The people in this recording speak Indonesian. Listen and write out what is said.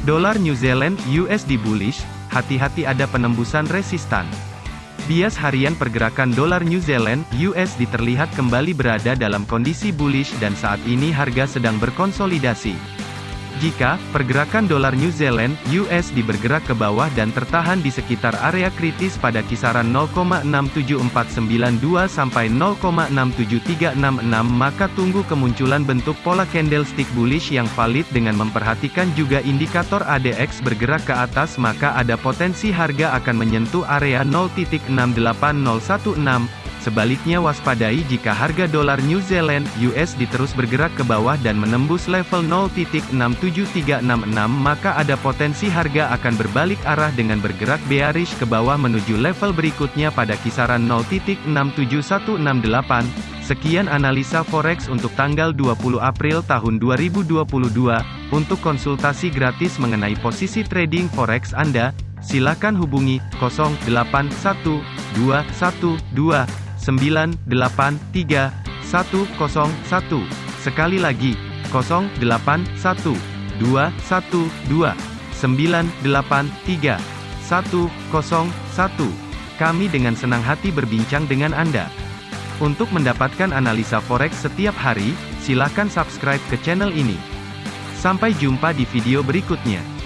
Dolar New Zealand USD bullish, hati-hati ada penembusan resistan. Bias harian pergerakan dolar New Zealand USD terlihat kembali berada dalam kondisi bullish dan saat ini harga sedang berkonsolidasi. Jika pergerakan dolar New Zealand USD bergerak ke bawah dan tertahan di sekitar area kritis pada kisaran 0,67492 sampai 0,67366 maka tunggu kemunculan bentuk pola candlestick bullish yang valid dengan memperhatikan juga indikator ADX bergerak ke atas maka ada potensi harga akan menyentuh area 0.68016 Sebaliknya waspadai jika harga dolar New Zealand USD terus bergerak ke bawah dan menembus level 0.67366 maka ada potensi harga akan berbalik arah dengan bergerak bearish ke bawah menuju level berikutnya pada kisaran 0.67168. Sekian analisa forex untuk tanggal 20 April tahun 2022. Untuk konsultasi gratis mengenai posisi trading forex Anda, silakan hubungi 081212 983 101. Sekali lagi, 081 212 983 101. Kami dengan senang hati berbincang dengan Anda. Untuk mendapatkan analisa forex setiap hari, silakan subscribe ke channel ini. Sampai jumpa di video berikutnya.